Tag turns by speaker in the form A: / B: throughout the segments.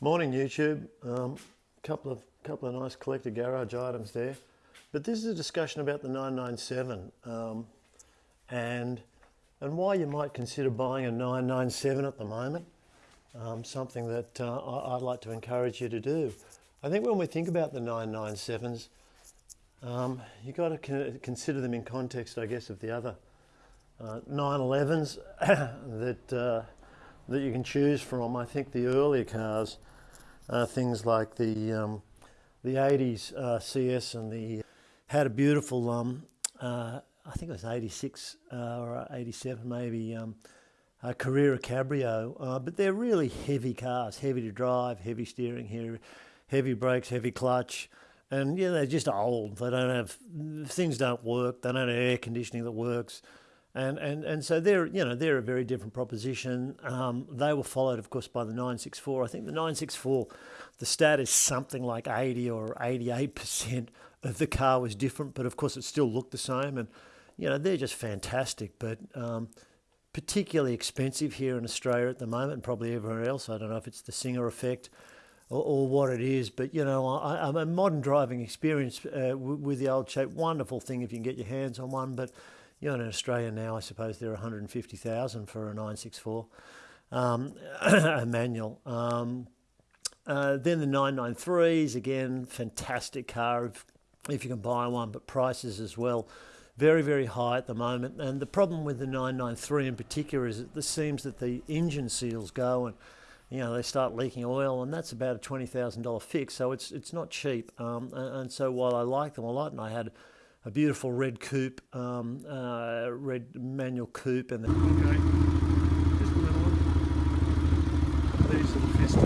A: Morning YouTube. Um, couple of couple of nice collector garage items there, but this is a discussion about the 997 um, and and why you might consider buying a 997 at the moment. Um, something that uh, I, would like to encourage you to do. I think when we think about the 997s, um, you've got to con consider them in context, I guess, of the other uh, 911s that uh, that you can choose from. I think the earlier cars, uh, things like the um, the 80s uh, CS and the had a beautiful, um, uh, I think it was 86 uh, or 87 maybe, um, a Carrera Cabrio, uh, but they're really heavy cars, heavy to drive, heavy steering here, heavy brakes, heavy clutch, and yeah, they're just old. They don't have things don't work. They don't have air conditioning that works and and and so they're you know they're a very different proposition. Um, they were followed, of course, by the 964. I think the 964, the stat is something like 80 or 88 percent of the car was different, but of course it still looked the same. And you know they're just fantastic, but um, particularly expensive here in Australia at the moment, and probably everywhere else. I don't know if it's the Singer effect. Or, or what it is, but you know, a modern driving experience uh, with the old shape. Wonderful thing if you can get your hands on one, but you know, in Australia now, I suppose there are 150,000 for a 964 um, a manual. Um, uh, then the 993s, again, fantastic car if, if you can buy one, but prices as well very, very high at the moment. And the problem with the 993 in particular is that it seems that the engine seals go and you know they start leaking oil, and that's about a twenty thousand dollar fix. So it's it's not cheap. Um, and, and, so while I like them a lot, and I had a beautiful red coupe, um, uh, red manual coupe, and the okay, just a little. These are the Fiesta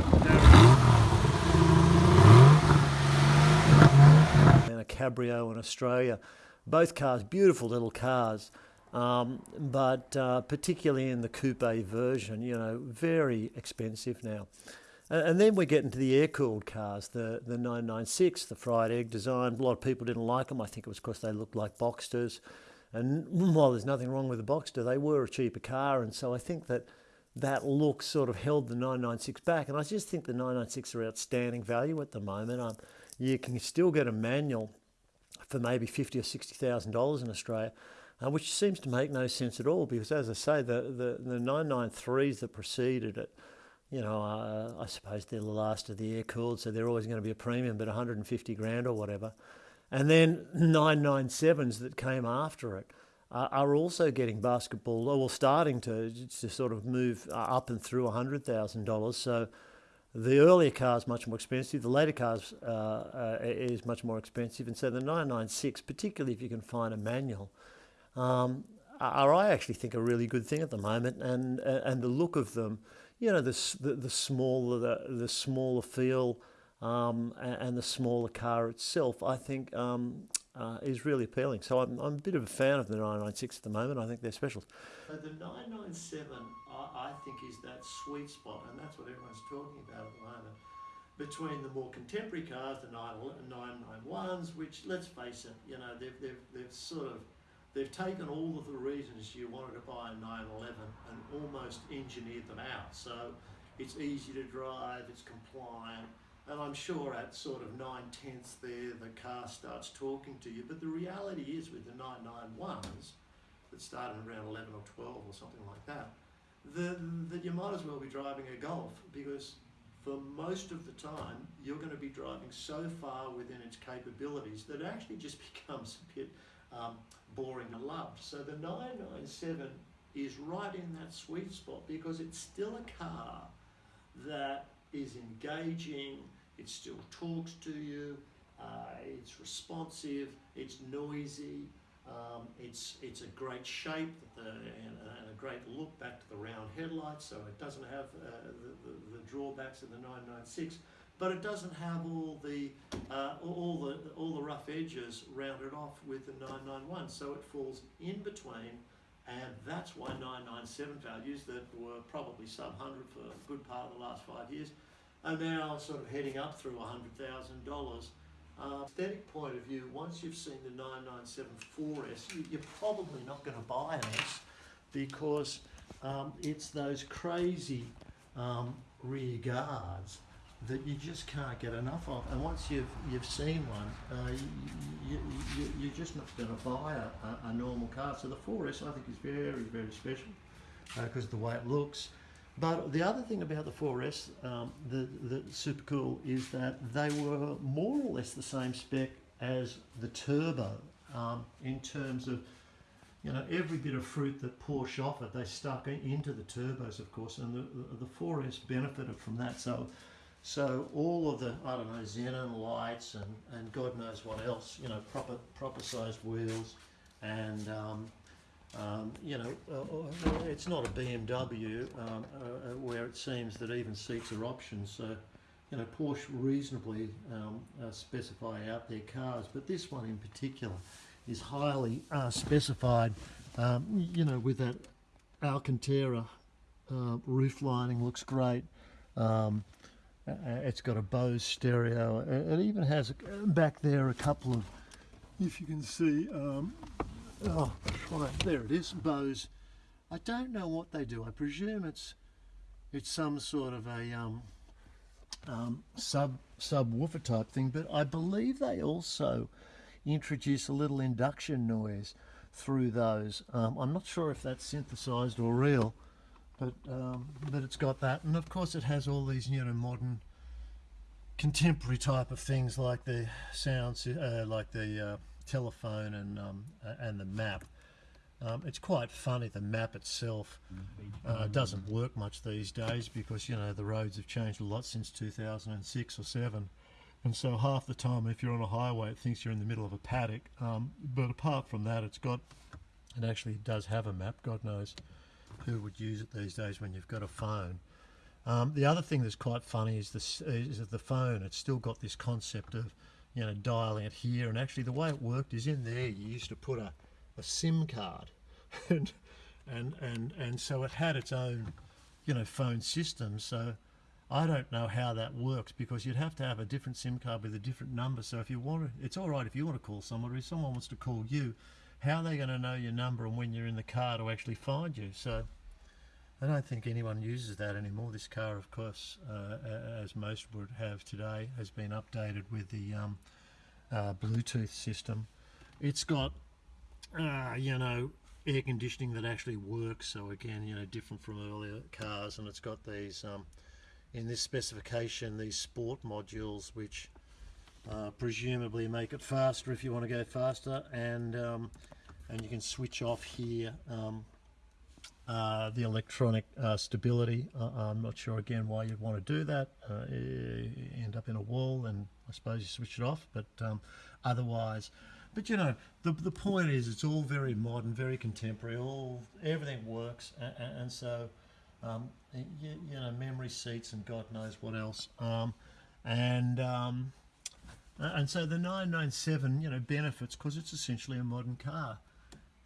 A: and a Cabrio in Australia. Both cars, beautiful little cars. Um, but uh, particularly in the coupe version, you know, very expensive now. And then we get into the air-cooled cars, the, the 996, the fried egg design. A lot of people didn't like them. I think it was because they looked like Boxsters. And while there's nothing wrong with the Boxster, they were a cheaper car. And so I think that that look sort of held the 996 back. And I just think the 996 are outstanding value at the moment. Um, you can still get a manual for maybe fifty or sixty thousand dollars in Australia, uh, which seems to make no sense at all. Because as I say, the the, the 993s that preceded it you know, uh, I suppose they're the last of the air cooled, so they're always going to be a premium, but 150 grand or whatever. And then 997s that came after it uh, are also getting basketball, or well, starting to, to sort of move uh, up and through $100,000. So the earlier car is much more expensive, the later cars uh, uh, is much more expensive. And so the 996, particularly if you can find a manual, um, are I actually think a really good thing at the moment. And, and the look of them, you know, the, the, the smaller the, the smaller feel um, and, the smaller car itself, I think um, uh, is really appealing. So I'm, I'm a bit of a fan of the 996 at the moment. I think they're special.
B: So the 997, I, I think, is that sweet spot, and that's what everyone's talking about at the moment between the more contemporary cars, the 991s, which, let's face it, you know, they've, they've, they've sort of They've taken all of the reasons you wanted to buy a 911 and almost engineered them out. So it's easy to drive, it's compliant, and I'm sure at sort of nine tenths there, the car starts talking to you. But the reality is with the 991s that started around 11 or 12 or something like that, that you might as well be driving a Golf because for most of the time, you're going to be driving so far within its capabilities that it actually just becomes a bit um, boring and loved. So the 997 is right in that sweet spot because it's still a car that is engaging, it still talks to you, uh, it's responsive, it's noisy, um, it's, it's a great shape the, and, and, a great look back to the round headlights, so it doesn't have uh, the, the, the drawbacks of the 996 but it doesn't have all the uh, all the all the rough edges rounded off with the 991 so it falls in between and that's why 997 values that were probably sub 100 for a good part of the last five years are now sort of heading up through $100,000 uh, aesthetic point of view, once you've seen the 997 4S, you, are probably not going to buy an S because um, it's those crazy um, rear guards that you just can't get enough of. And once you've you've seen one, uh, you, you, you're just not going to buy a, a, a normal car. So the 4S I think is very very special because of the way it looks. But the other thing about the 4S, um, the, the super cool, is that they were more or less the same spec as the Turbo um, in terms of, you know, every bit of fruit that Porsche offered, they stuck into the turbos, of course, and the, the, the 4S benefited from that. So, so all of the, I don't know, xenon lights and, and God knows what else, you know, proper proper sized wheels, and um, um, you know, uh, uh, it's not a BMW um, uh, uh, where it seems that even seats are options. So, you know, Porsche reasonably um, uh, specify out their cars, but this one in particular is highly uh, specified. Um, you know, with that Alcantara roof lining, looks great. Uh, uh, it's got a Bose stereo. It, it even has uh, back there a couple of, if you can see, um, Oh, right, there it is, Bose. I don't know what they do. I presume it's it's some sort of a um, um, sub subwoofer type thing, but I believe they also introduce a little induction noise through those. Um, I'm not sure if that's synthesized or real, but um, but it's got that, and of course it has all these you know modern contemporary type of things like the sounds, uh, like the uh, telephone and um, and the map. Um, it's quite funny. The map itself uh, doesn't work much these days because you know the roads have changed a lot since 2006 or seven, and so half the time if you're on a highway, it thinks you're in the middle of a paddock. Um, but apart from that, it's got it actually does have a map. God knows who would use it these days when you've got a phone. Um, the other thing that's quite funny is this is the phone. It's still got this concept of you know dialing it here, and actually the way it worked is in there. You used to put a, a SIM card, and and and and so it had its own you know phone system. So I don't know how that works because you'd have to have a different SIM card with a different number. So if you want to, it's all right if you want to call someone, or if someone wants to call you, how are they going to know your number and when you're in the car to actually find you? So. I don't think anyone uses that anymore. This car, of course, uh, as most would have today, has been updated with the um, uh, Bluetooth system. It's got, uh, you know, air conditioning that actually works. So again, you know, different from earlier cars, and it's got these, um, in this specification, these sport modules, which uh, presumably make it faster if you want to go faster, and um, and you can switch off here. Um, uh, the electronic uh, stability. Uh, I'm not sure again why you'd want to do that. Uh, end up in a wall, and I suppose you switch it off. But um, otherwise, but you know, the the point is, it's all very modern, very contemporary. All everything works, and, and so um, you, you know, memory seats and God knows what else. Um, and um, and so the 997, you know, benefits because it's essentially a modern car.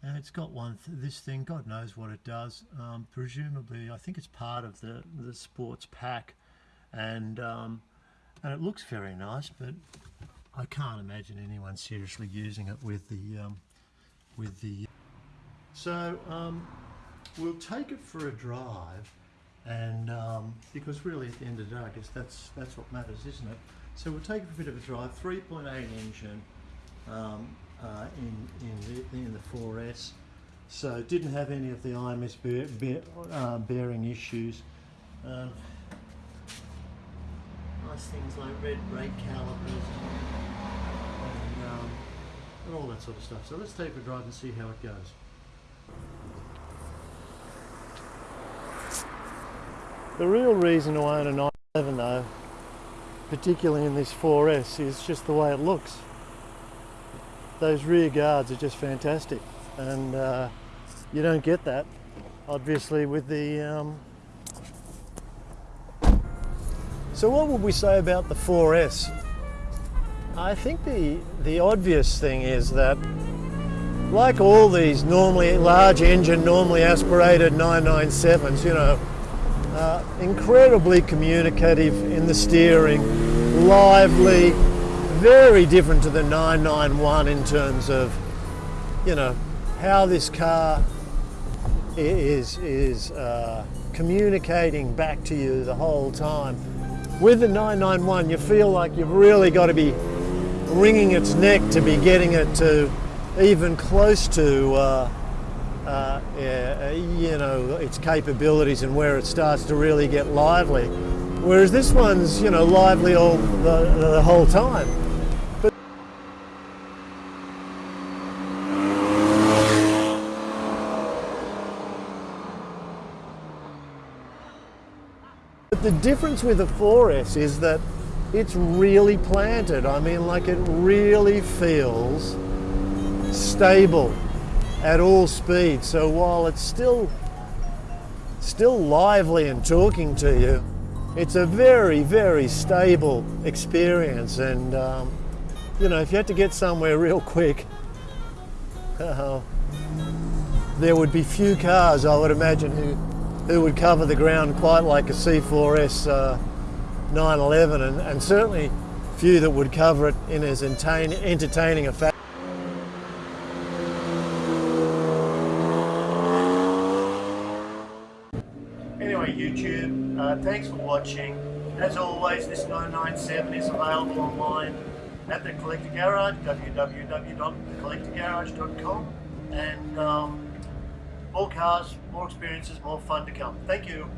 B: And it's got one, th- this thing, God knows what it does. Um, presumably, I think it's part of the, the sports pack. And, um, and it looks very nice, but I can't imagine anyone seriously using it with the, um, with the. So um, we'll take it for a drive, and um, because really at the end of the day, I guess that's that's what matters, isn't it? So we'll take it for a bit of a drive. 3.8 engine um, uh, in in the, in the 4S. So didn't have any of the IMS bear, bear, uh, bearing issues. Um, nice things like red brake calipers and, um, and all that sort of stuff. So let's take a drive and see how it goes. The real reason to own a 911 though, particularly in this 4S, is just the way it looks. Those rear guards are just fantastic, and uh, you don't get that, obviously, with the. Um... So, what would we say about the 4S? I think the the obvious thing is that, like all these normally large engine, normally aspirated 997s, you know, uh, incredibly communicative in the steering, lively, very different to the 991 in terms of, you know, how this car is is uh, communicating back to you the whole time.
A: With the 991, you feel like you've really got to be wringing its neck to be getting it to even close to, uh, uh, you know, its capabilities and where it starts to really get lively. Whereas this one's, you know, lively all the, the whole time. But the difference with the 4S is that it's really planted. I mean, like it really feels stable at all speeds. So while it's still still lively and talking to you, it's a very, very stable experience. And um, you know, if you had to get somewhere real quick, uh, there would be few cars, I would imagine, who who would cover the ground quite like a C4S uh, 911 and, and certainly few that would cover it in as entertain, entertaining a fashion. Anyway, YouTube, uh, thanks for watching. As always, this 997 is available online at the Collector Garage, www.thecollectorgarage.com, and um, more cars, more experiences, more fun to come. Thank you.